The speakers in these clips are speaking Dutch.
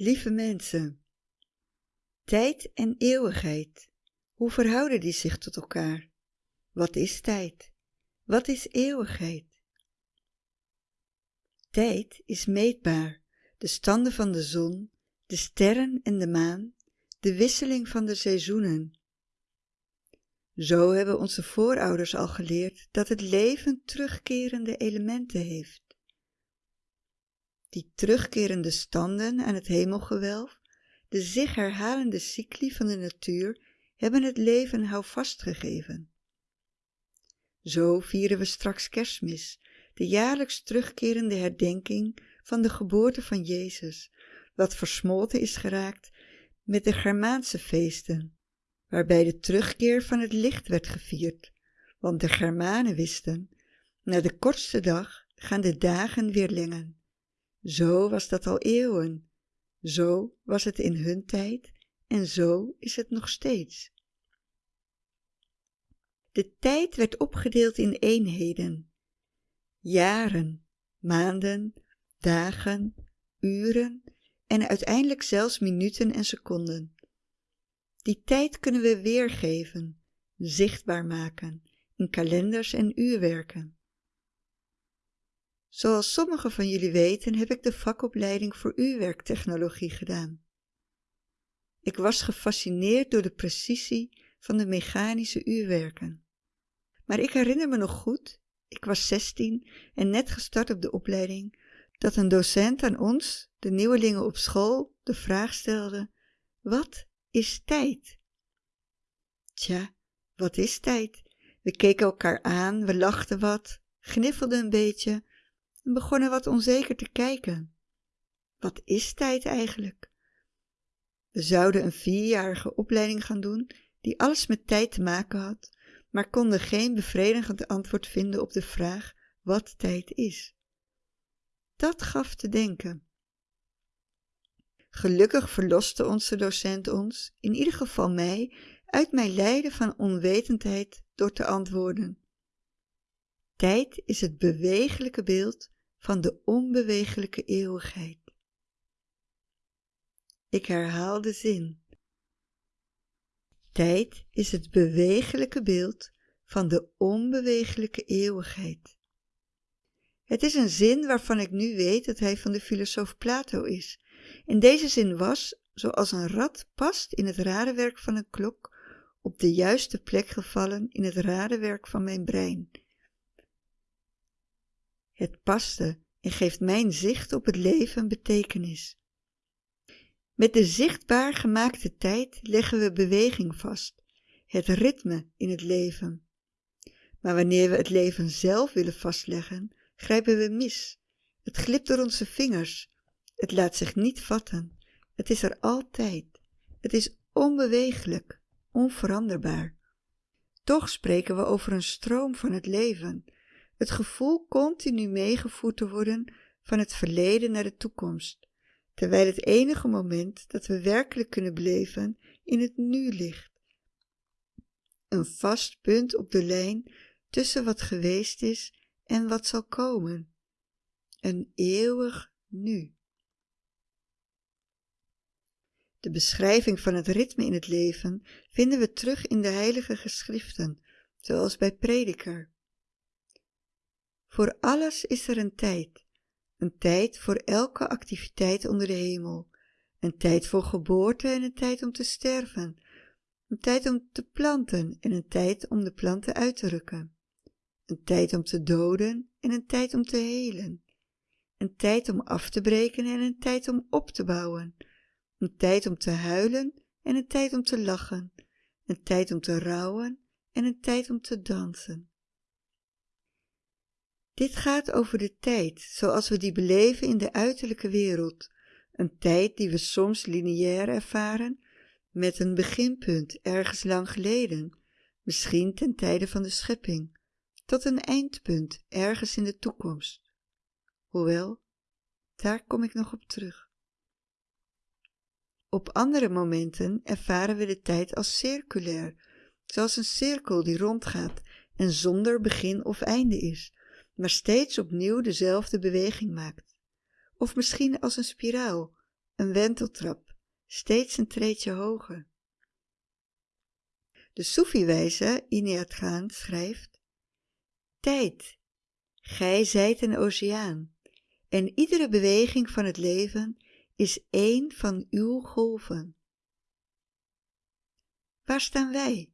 Lieve mensen, tijd en eeuwigheid, hoe verhouden die zich tot elkaar? Wat is tijd? Wat is eeuwigheid? Tijd is meetbaar, de standen van de zon, de sterren en de maan, de wisseling van de seizoenen. Zo hebben onze voorouders al geleerd dat het leven terugkerende elementen heeft. Die terugkerende standen aan het hemelgewelf, de zich herhalende cycli van de natuur, hebben het leven houvast gegeven. Zo vieren we straks kerstmis, de jaarlijks terugkerende herdenking van de geboorte van Jezus, wat versmolten is geraakt met de Germaanse feesten, waarbij de terugkeer van het licht werd gevierd, want de Germanen wisten, na de kortste dag gaan de dagen weer lengen. Zo was dat al eeuwen, zo was het in hun tijd en zo is het nog steeds. De tijd werd opgedeeld in eenheden, jaren, maanden, dagen, uren en uiteindelijk zelfs minuten en seconden. Die tijd kunnen we weergeven, zichtbaar maken in kalenders en uurwerken. Zoals sommigen van jullie weten heb ik de vakopleiding voor uurwerktechnologie gedaan. Ik was gefascineerd door de precisie van de mechanische uurwerken. Maar ik herinner me nog goed, ik was 16 en net gestart op de opleiding, dat een docent aan ons, de nieuwelingen op school, de vraag stelde: Wat is tijd? Tja, wat is tijd? We keken elkaar aan, we lachten wat, gniffelden een beetje en begonnen wat onzeker te kijken. Wat is tijd eigenlijk? We zouden een vierjarige opleiding gaan doen die alles met tijd te maken had, maar konden geen bevredigend antwoord vinden op de vraag wat tijd is. Dat gaf te denken. Gelukkig verloste onze docent ons, in ieder geval mij, uit mijn lijden van onwetendheid door te antwoorden. Tijd is het bewegelijke beeld van de onbewegelijke eeuwigheid. Ik herhaal de zin. Tijd is het bewegelijke beeld van de onbewegelijke eeuwigheid. Het is een zin waarvan ik nu weet dat hij van de filosoof Plato is. En deze zin was, zoals een rad past in het radenwerk van een klok, op de juiste plek gevallen in het radenwerk van mijn brein. Het paste en geeft mijn zicht op het leven betekenis. Met de zichtbaar gemaakte tijd leggen we beweging vast, het ritme in het leven. Maar wanneer we het leven zelf willen vastleggen, grijpen we mis. Het glipt door onze vingers. Het laat zich niet vatten. Het is er altijd. Het is onbewegelijk, onveranderbaar. Toch spreken we over een stroom van het leven, het gevoel continu meegevoerd te worden van het verleden naar de toekomst, terwijl het enige moment dat we werkelijk kunnen beleven in het nu ligt. Een vast punt op de lijn tussen wat geweest is en wat zal komen. Een eeuwig nu. De beschrijving van het ritme in het leven vinden we terug in de heilige geschriften, zoals bij Prediker. Voor alles is er een tijd, een tijd voor elke activiteit onder de hemel, een tijd voor geboorte en een tijd om te sterven, een tijd om te planten en een tijd om de planten uit te rukken, een tijd om te doden en een tijd om te helen, een tijd om af te breken en een tijd om op te bouwen, een tijd om te huilen en een tijd om te lachen, een tijd om te rouwen en een tijd om te dansen. Dit gaat over de tijd zoals we die beleven in de uiterlijke wereld, een tijd die we soms lineair ervaren, met een beginpunt ergens lang geleden, misschien ten tijde van de schepping, tot een eindpunt ergens in de toekomst. Hoewel, daar kom ik nog op terug. Op andere momenten ervaren we de tijd als circulair, zoals een cirkel die rondgaat en zonder begin of einde is, maar steeds opnieuw dezelfde beweging maakt. Of misschien als een spiraal, een wenteltrap, steeds een treetje hoger. De Soefi-wijze Ineat Gaan schrijft Tijd, gij zijt een oceaan en iedere beweging van het leven is één van uw golven. Waar staan wij?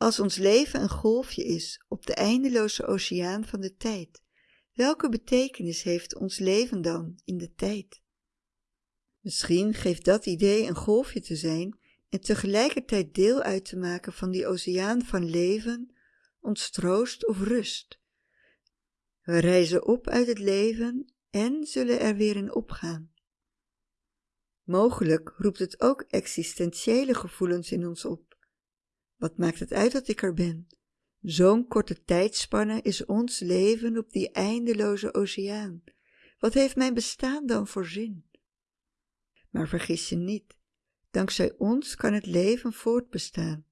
Als ons leven een golfje is op de eindeloze oceaan van de tijd, welke betekenis heeft ons leven dan in de tijd? Misschien geeft dat idee een golfje te zijn en tegelijkertijd deel uit te maken van die oceaan van leven, ons troost of rust. We reizen op uit het leven en zullen er weer in opgaan. Mogelijk roept het ook existentiële gevoelens in ons op. Wat maakt het uit dat ik er ben? Zo'n korte tijdspanne is ons leven op die eindeloze oceaan. Wat heeft mijn bestaan dan voor zin? Maar vergis je niet, dankzij ons kan het leven voortbestaan.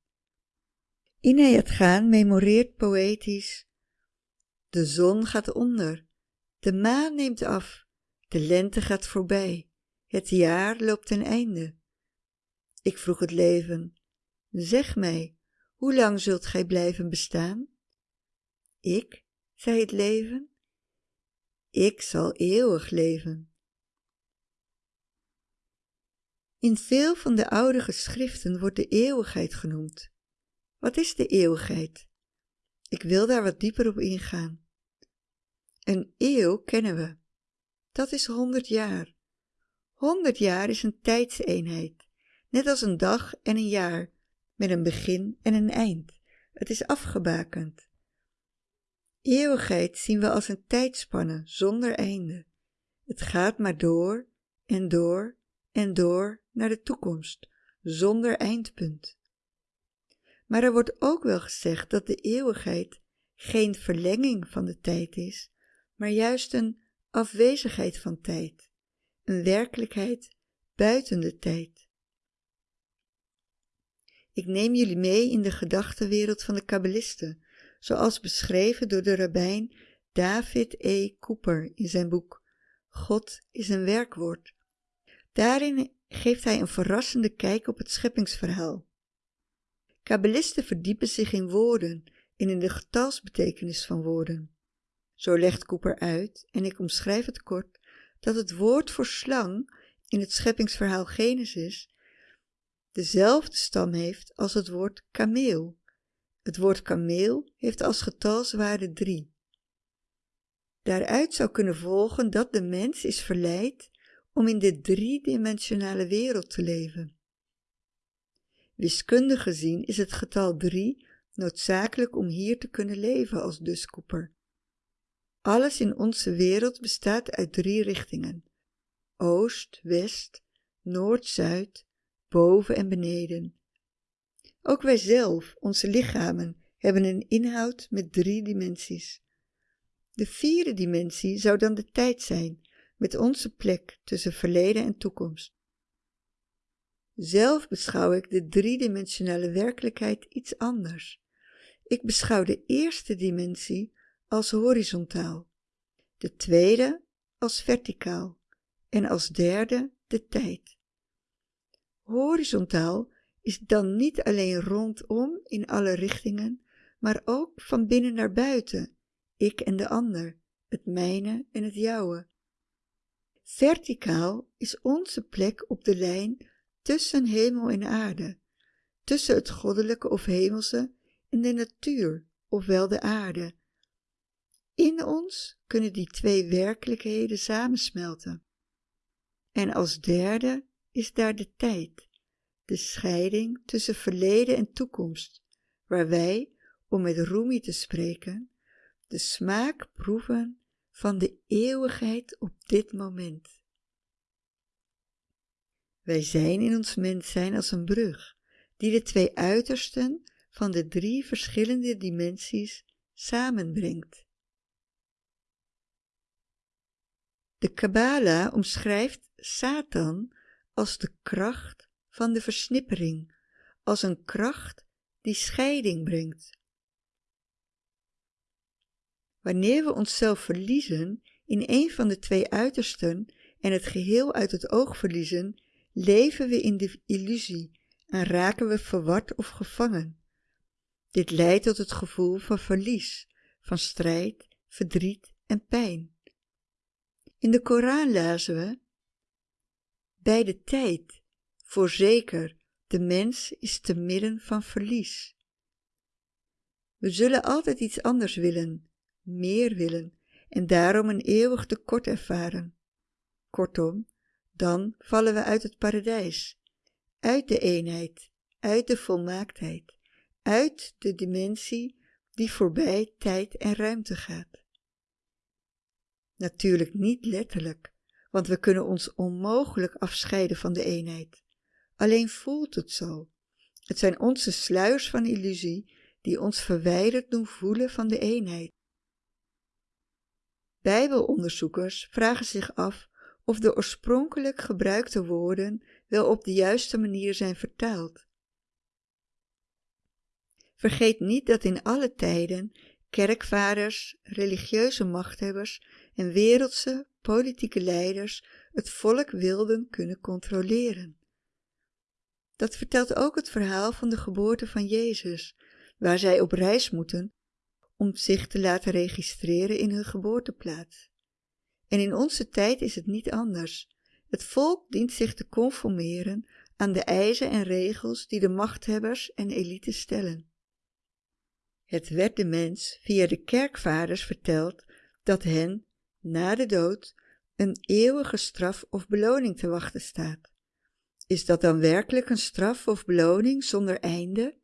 het Gaan memoreert poëtisch De zon gaat onder, de maan neemt af, de lente gaat voorbij, het jaar loopt ten einde. Ik vroeg het leven, zeg mij, hoe lang zult gij blijven bestaan? Ik, zei het leven, ik zal eeuwig leven. In veel van de oude geschriften wordt de eeuwigheid genoemd. Wat is de eeuwigheid? Ik wil daar wat dieper op ingaan. Een eeuw kennen we. Dat is honderd jaar. Honderd jaar is een tijdseenheid, net als een dag en een jaar, met een begin en een eind. Het is afgebakend. Eeuwigheid zien we als een tijdspanne zonder einde. Het gaat maar door en door en door naar de toekomst, zonder eindpunt. Maar er wordt ook wel gezegd dat de eeuwigheid geen verlenging van de tijd is, maar juist een afwezigheid van tijd, een werkelijkheid buiten de tijd. Ik neem jullie mee in de gedachtenwereld van de kabbalisten, zoals beschreven door de rabbijn David E. Cooper in zijn boek God is een werkwoord. Daarin geeft hij een verrassende kijk op het scheppingsverhaal. Kabbalisten verdiepen zich in woorden en in de getalsbetekenis van woorden. Zo legt Cooper uit, en ik omschrijf het kort, dat het woord voor slang in het scheppingsverhaal Genesis dezelfde stam heeft als het woord kameel. Het woord kameel heeft als getalswaarde drie. Daaruit zou kunnen volgen dat de mens is verleid om in de driedimensionale wereld te leven. Wiskundig gezien is het getal 3 noodzakelijk om hier te kunnen leven als duskoeper. Alles in onze wereld bestaat uit drie richtingen: oost, west, noord, zuid, boven en beneden. Ook wij zelf, onze lichamen, hebben een inhoud met drie dimensies. De vierde dimensie zou dan de tijd zijn, met onze plek tussen verleden en toekomst. Zelf beschouw ik de driedimensionale werkelijkheid iets anders. Ik beschouw de eerste dimensie als horizontaal, de tweede als verticaal en als derde de tijd. Horizontaal is dan niet alleen rondom in alle richtingen, maar ook van binnen naar buiten, ik en de ander, het mijne en het jouwe. Verticaal is onze plek op de lijn tussen hemel en aarde, tussen het goddelijke of hemelse en de natuur, ofwel de aarde. In ons kunnen die twee werkelijkheden samensmelten. En als derde is daar de tijd, de scheiding tussen verleden en toekomst, waar wij, om met Rumi te spreken, de smaak proeven van de eeuwigheid op dit moment. Wij zijn in ons mens zijn als een brug, die de twee uitersten van de drie verschillende dimensies samenbrengt. De Kabbala omschrijft Satan als de kracht van de versnippering, als een kracht die scheiding brengt. Wanneer we onszelf verliezen in een van de twee uitersten en het geheel uit het oog verliezen, leven we in de illusie en raken we verward of gevangen. Dit leidt tot het gevoel van verlies, van strijd, verdriet en pijn. In de Koran lazen we: Bij de tijd, voorzeker, de mens is te midden van verlies. We zullen altijd iets anders willen, meer willen, en daarom een eeuwig tekort ervaren. Kortom, dan vallen we uit het paradijs, uit de eenheid, uit de volmaaktheid, uit de dimensie die voorbij tijd en ruimte gaat. Natuurlijk niet letterlijk, want we kunnen ons onmogelijk afscheiden van de eenheid. Alleen voelt het zo. Het zijn onze sluiers van illusie die ons verwijderd doen voelen van de eenheid. Bijbelonderzoekers vragen zich af of de oorspronkelijk gebruikte woorden wel op de juiste manier zijn vertaald. Vergeet niet dat in alle tijden kerkvaders, religieuze machthebbers en wereldse politieke leiders het volk wilden kunnen controleren. Dat vertelt ook het verhaal van de geboorte van Jezus, waar zij op reis moeten om zich te laten registreren in hun geboorteplaats. En in onze tijd is het niet anders. Het volk dient zich te conformeren aan de eisen en regels die de machthebbers en elite stellen. Het werd de mens via de kerkvaders verteld dat hen, na de dood, een eeuwige straf of beloning te wachten staat. Is dat dan werkelijk een straf of beloning zonder einde?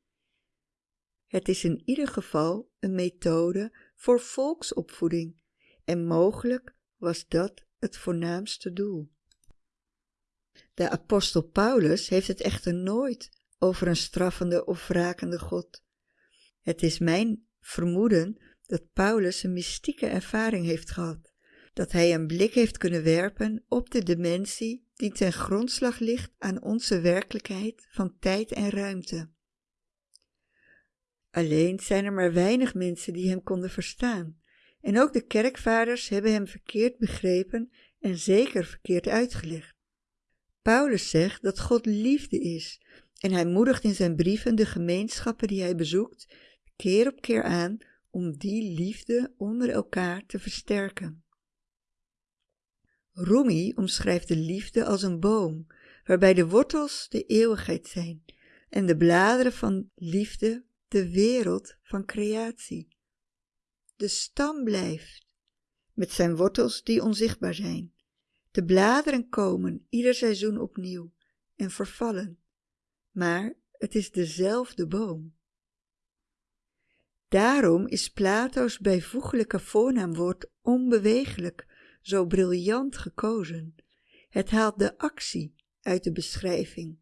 Het is in ieder geval een methode voor volksopvoeding en mogelijk was dat het voornaamste doel. De apostel Paulus heeft het echter nooit over een straffende of wrakende God. Het is mijn vermoeden dat Paulus een mystieke ervaring heeft gehad, dat hij een blik heeft kunnen werpen op de dimensie die ten grondslag ligt aan onze werkelijkheid van tijd en ruimte. Alleen zijn er maar weinig mensen die hem konden verstaan, en ook de kerkvaders hebben hem verkeerd begrepen en zeker verkeerd uitgelegd. Paulus zegt dat God liefde is, en hij moedigt in zijn brieven de gemeenschappen die hij bezoekt keer op keer aan om die liefde onder elkaar te versterken. Rumi omschrijft de liefde als een boom, waarbij de wortels de eeuwigheid zijn en de bladeren van liefde de wereld van creatie. De stam blijft, met zijn wortels die onzichtbaar zijn. De bladeren komen ieder seizoen opnieuw en vervallen, maar het is dezelfde boom. Daarom is Plato's bijvoeglijke voornaamwoord onbewegelijk zo briljant gekozen. Het haalt de actie uit de beschrijving.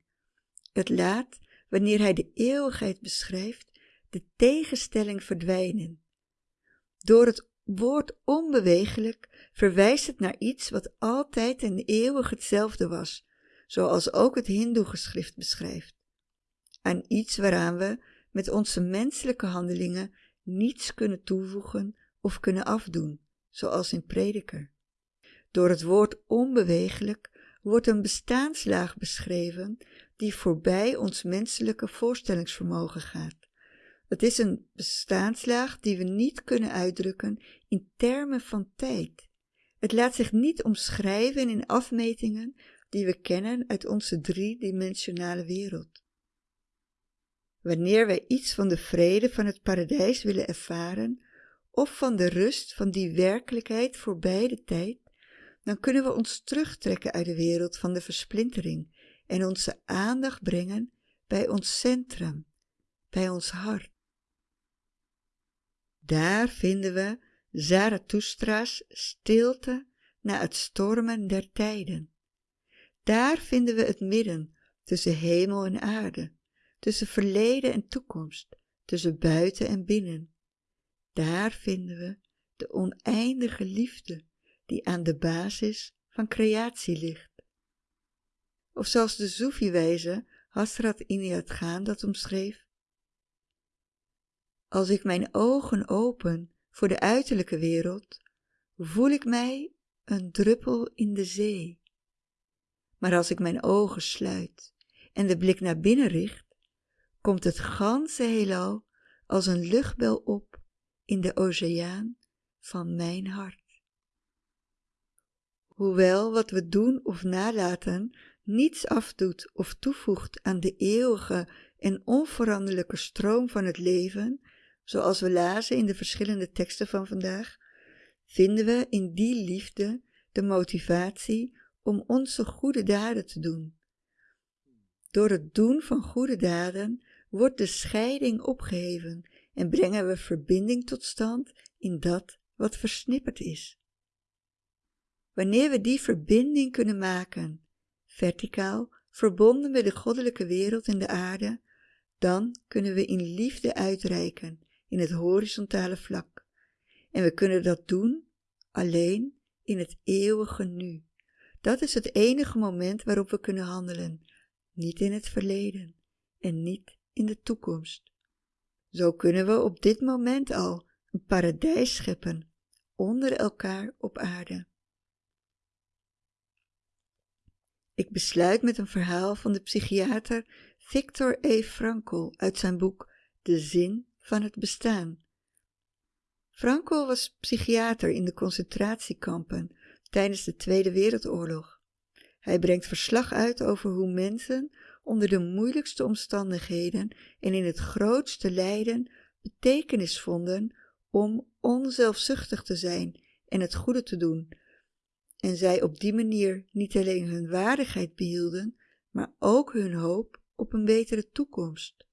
Het laat, wanneer hij de eeuwigheid beschrijft, de tegenstelling verdwijnen. Door het woord onbewegelijk verwijst het naar iets wat altijd en eeuwig hetzelfde was, zoals ook het Hindoe-geschrift beschrijft. Aan iets waaraan we met onze menselijke handelingen niets kunnen toevoegen of kunnen afdoen, zoals in Prediker. Door het woord onbewegelijk wordt een bestaanslaag beschreven die voorbij ons menselijke voorstellingsvermogen gaat. Het is een bestaanslaag die we niet kunnen uitdrukken in termen van tijd. Het laat zich niet omschrijven in afmetingen die we kennen uit onze driedimensionale wereld. Wanneer wij iets van de vrede van het paradijs willen ervaren, of van de rust van die werkelijkheid voorbij de tijd, dan kunnen we ons terugtrekken uit de wereld van de versplintering en onze aandacht brengen bij ons centrum, bij ons hart. Daar vinden we Zarathustra's stilte na het stormen der tijden. Daar vinden we het midden tussen hemel en aarde, tussen verleden en toekomst, tussen buiten en binnen. Daar vinden we de oneindige liefde die aan de basis van creatie ligt. Of zoals de Soefi-wijze Hasrat Inayat Gaan dat omschreef, als ik mijn ogen open voor de uiterlijke wereld, voel ik mij een druppel in de zee. Maar als ik mijn ogen sluit en de blik naar binnen richt, komt het ganse heelal als een luchtbel op in de oceaan van mijn hart. Hoewel wat we doen of nalaten niets afdoet of toevoegt aan de eeuwige en onveranderlijke stroom van het leven, zoals we lazen in de verschillende teksten van vandaag, vinden we in die liefde de motivatie om onze goede daden te doen. Door het doen van goede daden wordt de scheiding opgeheven en brengen we verbinding tot stand in dat wat versnipperd is. Wanneer we die verbinding kunnen maken, verticaal, verbonden met de goddelijke wereld en de aarde, dan kunnen we in liefde uitreiken in het horizontale vlak. En we kunnen dat doen alleen in het eeuwige nu. Dat is het enige moment waarop we kunnen handelen, niet in het verleden en niet in de toekomst. Zo kunnen we op dit moment al een paradijs scheppen onder elkaar op aarde. Ik besluit met een verhaal van de psychiater Victor E. Frankl uit zijn boek De zin van het bestaan. Frankl was psychiater in de concentratiekampen tijdens de Tweede Wereldoorlog. Hij brengt verslag uit over hoe mensen onder de moeilijkste omstandigheden en in het grootste lijden betekenis vonden om onzelfzuchtig te zijn en het goede te doen. En zij op die manier niet alleen hun waardigheid behielden, maar ook hun hoop op een betere toekomst.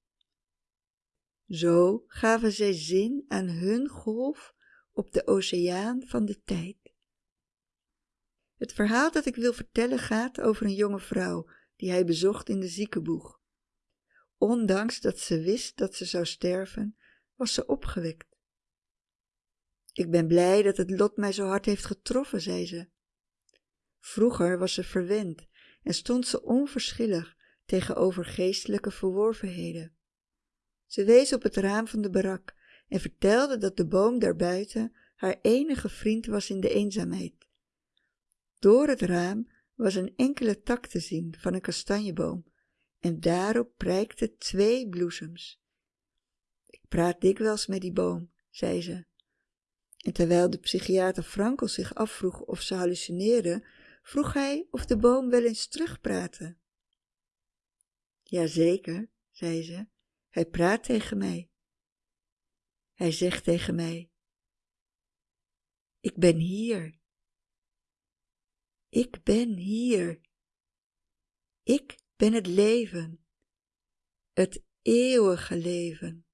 Zo gaven zij zin aan hun golf op de oceaan van de tijd. Het verhaal dat ik wil vertellen gaat over een jonge vrouw die hij bezocht in de ziekenboeg. Ondanks dat ze wist dat ze zou sterven, was ze opgewekt. Ik ben blij dat het lot mij zo hard heeft getroffen, zei ze. Vroeger was ze verwend en stond ze onverschillig tegenover geestelijke verworvenheden. Ze wees op het raam van de barak en vertelde dat de boom daarbuiten haar enige vriend was in de eenzaamheid. Door het raam was een enkele tak te zien van een kastanjeboom en daarop prijkten twee bloesems. Ik praat dikwijls met die boom, zei ze. En terwijl de psychiater Frankel zich afvroeg of ze hallucineerde, vroeg hij of de boom wel eens terugpraatte. Jazeker, zei ze, hij praat tegen mij. Hij zegt tegen mij, ik ben hier. Ik ben hier. Ik ben het leven, het eeuwige leven.